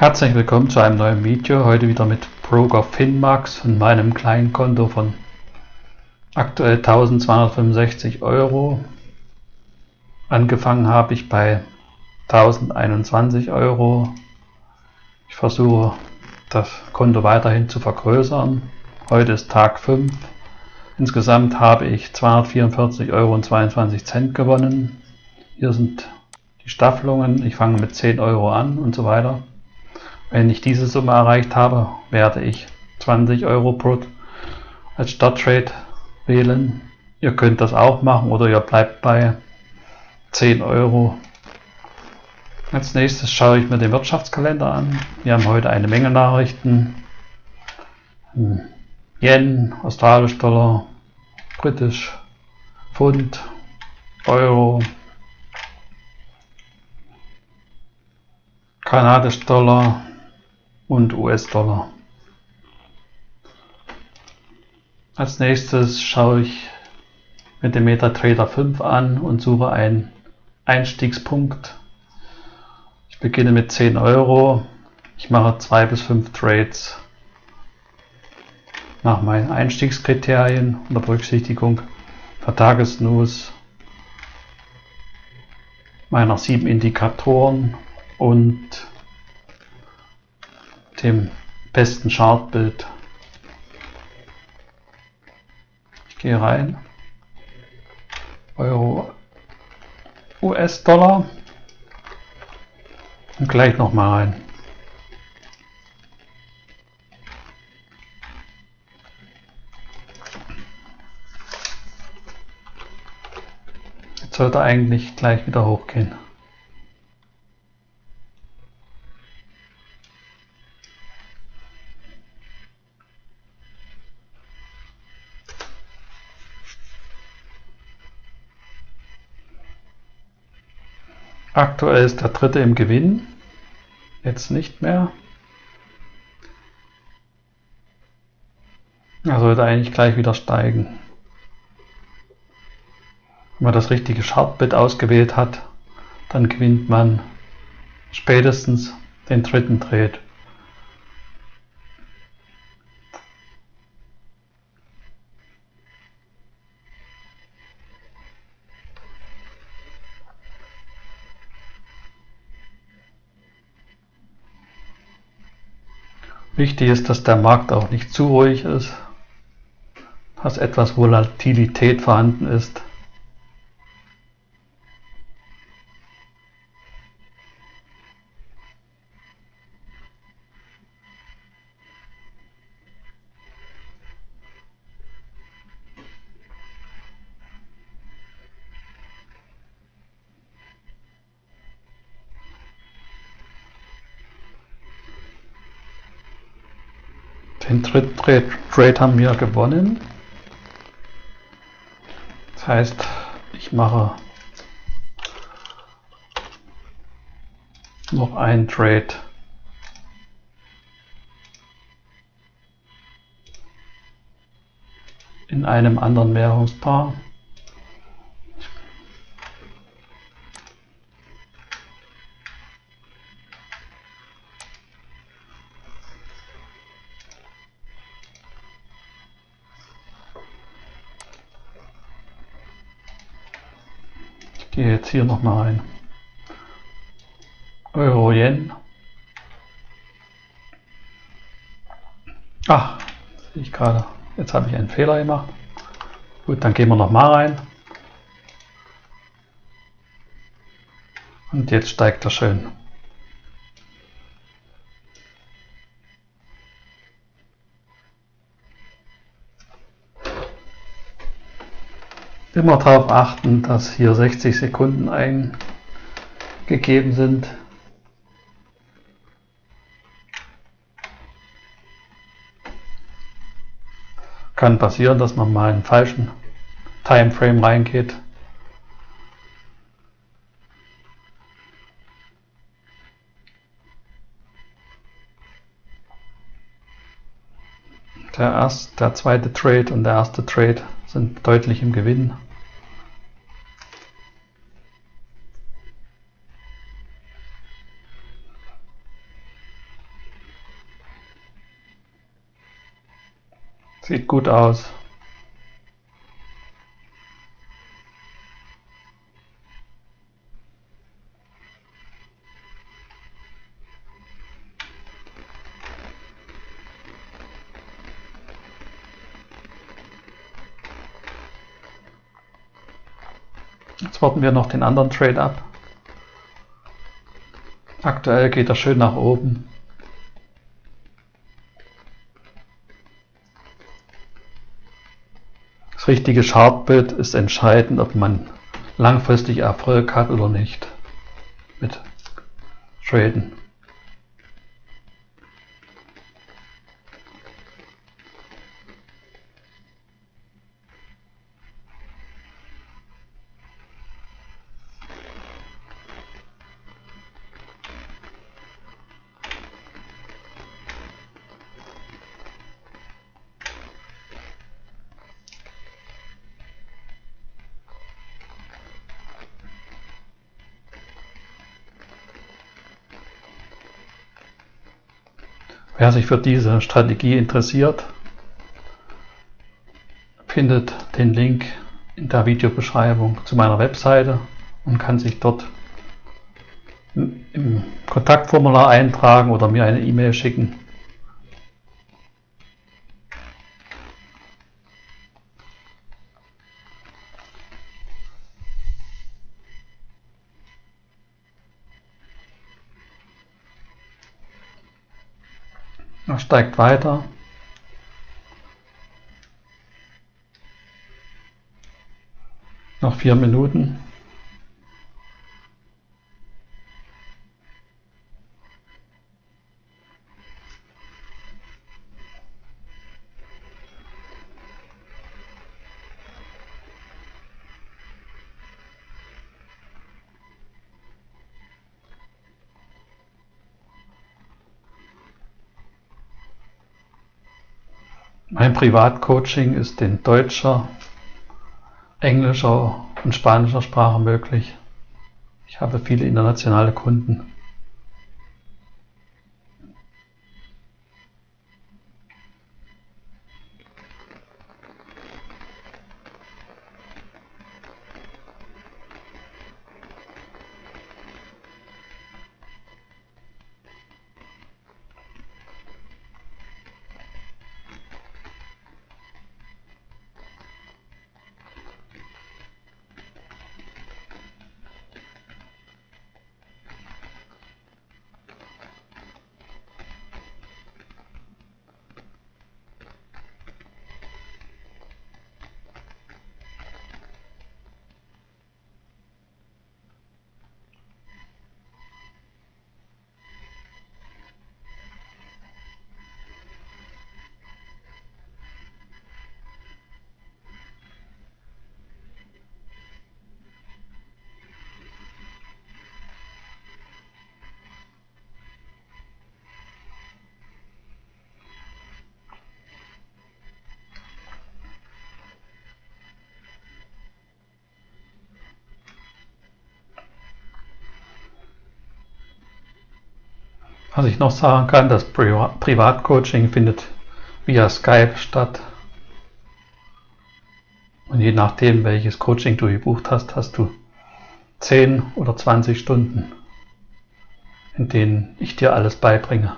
Herzlich willkommen zu einem neuen Video, heute wieder mit Broker Finmax und meinem kleinen Konto von aktuell 1265 Euro. Angefangen habe ich bei 1021 Euro. Ich versuche das Konto weiterhin zu vergrößern. Heute ist Tag 5. Insgesamt habe ich 244,22 Euro gewonnen. Hier sind die Staffelungen. Ich fange mit 10 Euro an und so weiter. Wenn ich diese Summe erreicht habe, werde ich 20 Euro Brut als Starttrade wählen. Ihr könnt das auch machen oder ihr bleibt bei 10 Euro. Als nächstes schaue ich mir den Wirtschaftskalender an. Wir haben heute eine Menge Nachrichten. Hm. Yen, Australisch Dollar, Britisch, Pfund, Euro, Kanadisch Dollar, und US-Dollar. Als nächstes schaue ich mit dem MetaTrader 5 an und suche einen Einstiegspunkt. Ich beginne mit 10 Euro. Ich mache 2 bis 5 Trades nach meinen Einstiegskriterien unter Berücksichtigung der Tagesnews meiner sieben Indikatoren und dem besten Chartbild. Ich gehe rein. Euro, US-Dollar und gleich nochmal rein. Jetzt sollte eigentlich gleich wieder hochgehen. Aktuell ist der dritte im Gewinn. Jetzt nicht mehr. Er sollte eigentlich gleich wieder steigen. Wenn man das richtige Chartbit ausgewählt hat, dann gewinnt man spätestens den dritten Trade. Wichtig ist, dass der Markt auch nicht zu ruhig ist, dass etwas Volatilität vorhanden ist. Den dritten Trade haben wir gewonnen. Das heißt, ich mache noch einen Trade. in einem anderen Währungspaar. Gehe jetzt hier nochmal rein. Euro Yen. Ach, sehe ich gerade. Jetzt habe ich einen Fehler gemacht. Gut, dann gehen wir nochmal rein. Und jetzt steigt er schön. Immer darauf achten, dass hier 60 Sekunden eingegeben sind. Kann passieren, dass man mal einen falschen Timeframe reingeht. der, erste, der zweite Trade und der erste Trade sind deutlich im Gewinn. Sieht gut aus. Jetzt warten wir noch den anderen Trade ab. Aktuell geht er schön nach oben. Das richtige Chartbild ist entscheidend, ob man langfristig Erfolg hat oder nicht mit Traden. Wer sich für diese Strategie interessiert, findet den Link in der Videobeschreibung zu meiner Webseite und kann sich dort im Kontaktformular eintragen oder mir eine E-Mail schicken. Er steigt weiter. Noch vier Minuten. Mein Privatcoaching ist in deutscher, englischer und spanischer Sprache möglich. Ich habe viele internationale Kunden. Was ich noch sagen kann, das Privatcoaching findet via Skype statt. Und je nachdem, welches Coaching du gebucht hast, hast du 10 oder 20 Stunden, in denen ich dir alles beibringe.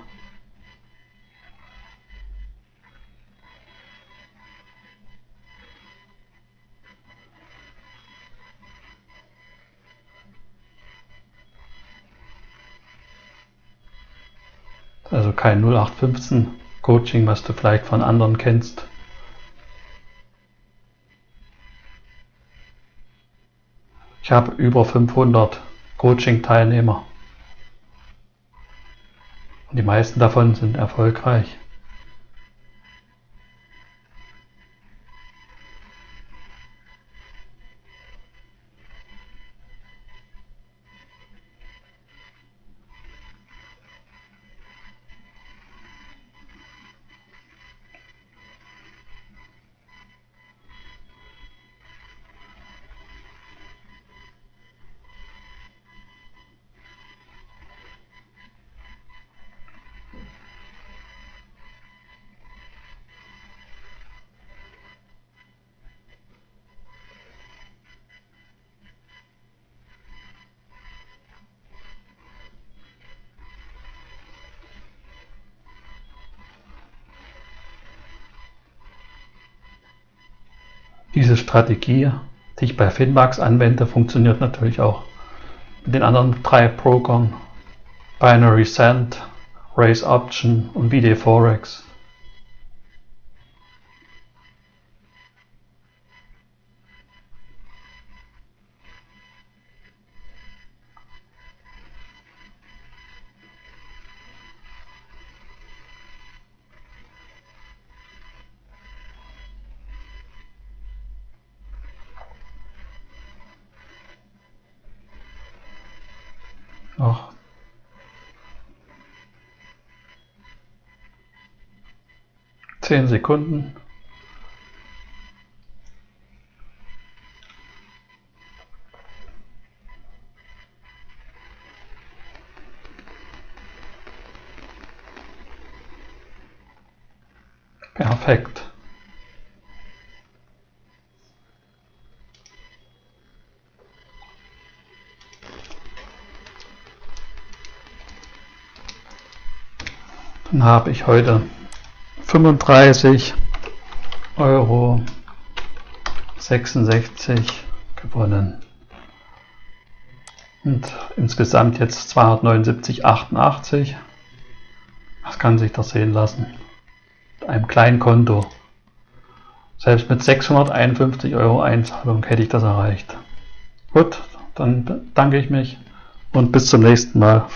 Kein 0815 Coaching, was du vielleicht von anderen kennst. Ich habe über 500 Coaching-Teilnehmer. Und die meisten davon sind erfolgreich. Diese Strategie, die ich bei Finmax anwende, funktioniert natürlich auch mit den anderen drei Brokern Binary Send, Raise Option und BD Forex. Noch 10 Sekunden. Perfekt. Habe ich heute 35 Euro 66 gewonnen. Und insgesamt jetzt 279,88. Was kann sich das sehen lassen? Mit einem kleinen Konto. Selbst mit 651 Euro Einzahlung hätte ich das erreicht. Gut, dann danke ich mich und bis zum nächsten Mal.